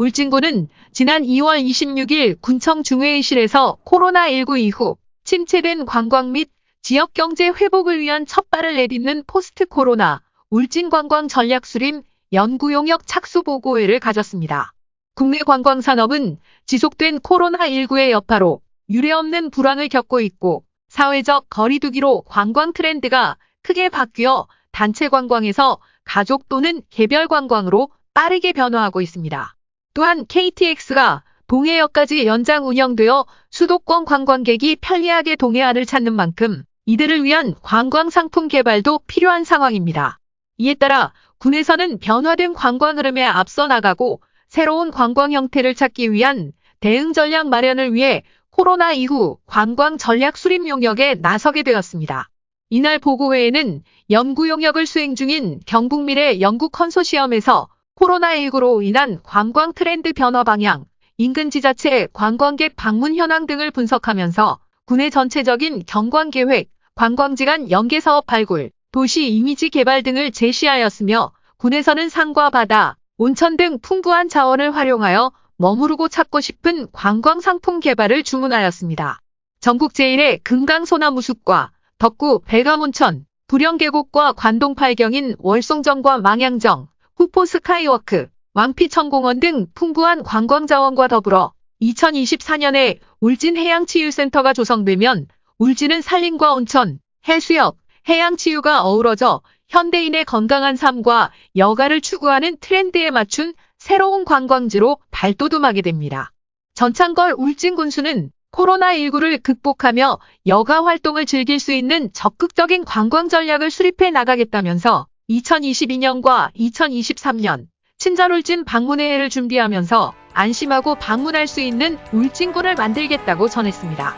울진군은 지난 2월 26일 군청 중회의실에서 코로나19 이후 침체된 관광 및 지역 경제 회복을 위한 첫발을 내딛는 포스트 코로나 울진 관광 전략 수립 연구 용역 착수 보고회를 가졌습니다. 국내 관광 산업은 지속된 코로나19의 여파로 유례없는 불황을 겪고 있고 사회적 거리두기로 관광 트렌드가 크게 바뀌어 단체 관광에서 가족 또는 개별 관광으로 빠르게 변화하고 있습니다. 또한 KTX가 동해역까지 연장 운영되어 수도권 관광객이 편리하게 동해안을 찾는 만큼 이들을 위한 관광 상품 개발도 필요한 상황입니다. 이에 따라 군에서는 변화된 관광 흐름에 앞서 나가고 새로운 관광 형태를 찾기 위한 대응 전략 마련을 위해 코로나 이후 관광 전략 수립 용역에 나서게 되었습니다. 이날 보고회에는 연구 용역을 수행 중인 경북미래 연구 컨소시엄에서 코로나19로 인한 관광 트렌드 변화 방향, 인근 지자체 관광객 방문 현황 등을 분석하면서 군의 전체적인 경관 계획, 관광지 간 연계 사업 발굴, 도시 이미지 개발 등을 제시하였으며 군에서는 산과 바다, 온천 등 풍부한 자원을 활용하여 머무르고 찾고 싶은 관광 상품 개발을 주문하였습니다. 전국 제1의 금강 소나무 숲과 덕구 백암온천, 불영계곡과 관동 팔경인 월송정과 망양정, 후포 스카이워크, 왕피천공원 등 풍부한 관광자원과 더불어 2024년에 울진 해양치유센터가 조성되면 울진은 산림과 온천, 해수욕, 해양치유가 어우러져 현대인의 건강한 삶과 여가를 추구하는 트렌드에 맞춘 새로운 관광지로 발돋움하게 됩니다. 전창걸 울진군수는 코로나19를 극복하며 여가 활동을 즐길 수 있는 적극적인 관광 전략을 수립해 나가겠다면서 2022년과 2023년 친절 울진 방문의 해를 준비하면서 안심하고 방문할 수 있는 울진군을 만들겠다고 전했습니다.